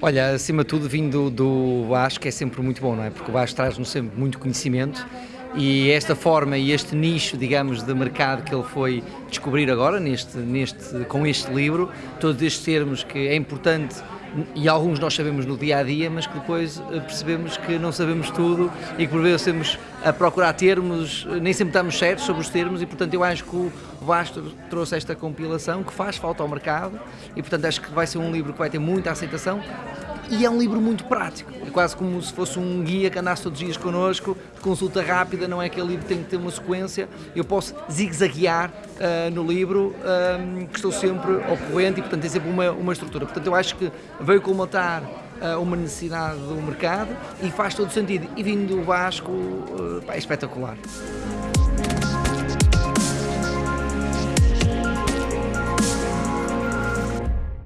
Olha, acima de tudo, vindo do Vasco é sempre muito bom, não é? Porque o Vasco traz-nos sempre muito conhecimento e esta forma e este nicho, digamos, de mercado que ele foi descobrir agora, neste, neste, com este livro, todos estes termos que é importante e alguns nós sabemos no dia a dia, mas que depois eh, percebemos que não sabemos tudo e que por vezes temos a procurar termos, nem sempre estamos certos sobre os termos e portanto eu acho que o Vasco trouxe esta compilação que faz falta ao mercado e portanto acho que vai ser um livro que vai ter muita aceitação e é um livro muito prático, é quase como se fosse um guia que andasse todos os dias connosco, de consulta rápida, não é que aquele livro tem que ter uma sequência, eu posso zigue-zaguear uh, no livro, uh, que estou sempre ocorrente e portanto tem sempre uma, uma estrutura. Portanto eu acho que veio colmatar uh, uma necessidade do mercado e faz todo sentido. E vindo do Vasco, é espetacular.